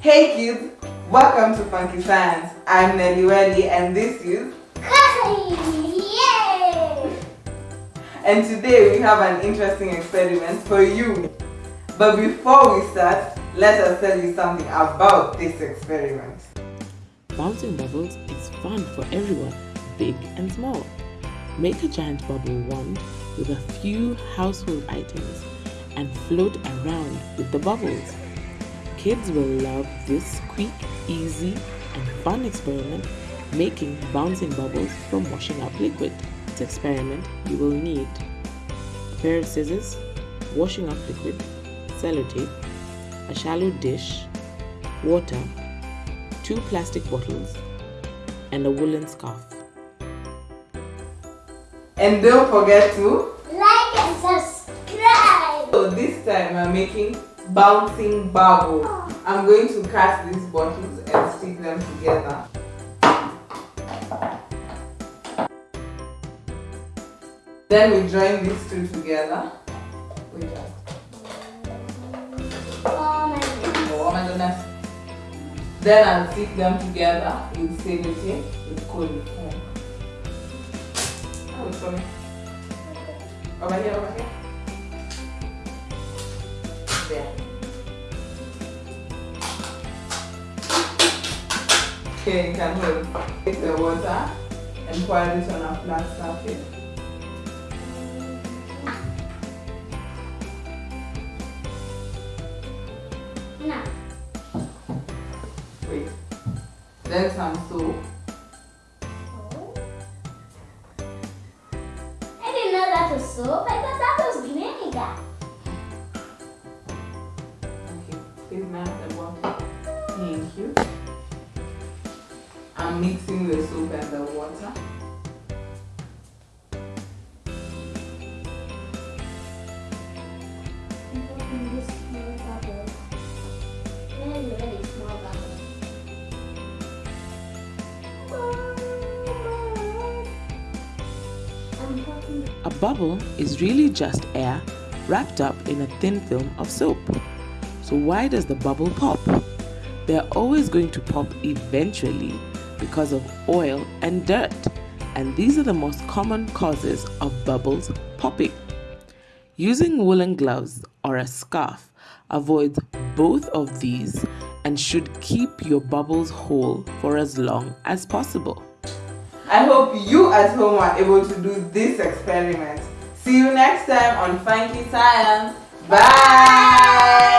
Hey kids, welcome to Funky Science. I'm Nelly Welly and this is Yay! And today we have an interesting experiment for you. But before we start, let us tell you something about this experiment. Bouncing bubbles is fun for everyone, big and small. Make a giant bubble wand with a few household items and float around with the bubbles. Kids will love this quick, easy, and fun experiment making bouncing bubbles from washing up liquid. This experiment you will need a pair of scissors, washing up liquid, sellotape, a shallow dish, water, two plastic bottles, and a woolen scarf. And don't forget to Like and subscribe! So this time I'm making bouncing bubble. I'm going to cut these bottles and stick them together. Then we join these two together. Oh my goodness. oh my goodness. Then I'll stick them together with sellotape with. Wait for me. Over here, over here. There. Okay, you can hold. Take the water and pour this on a flat surface. Now, Wait. Then some soap. I didn't know that was soap. I thought that I'm mixing the soap and the water. A bubble is really just air wrapped up in a thin film of soap. So, why does the bubble pop? They're always going to pop eventually because of oil and dirt, and these are the most common causes of bubbles popping. Using woolen gloves or a scarf avoids both of these and should keep your bubbles whole for as long as possible. I hope you at home are able to do this experiment. See you next time on Funky Science. Bye!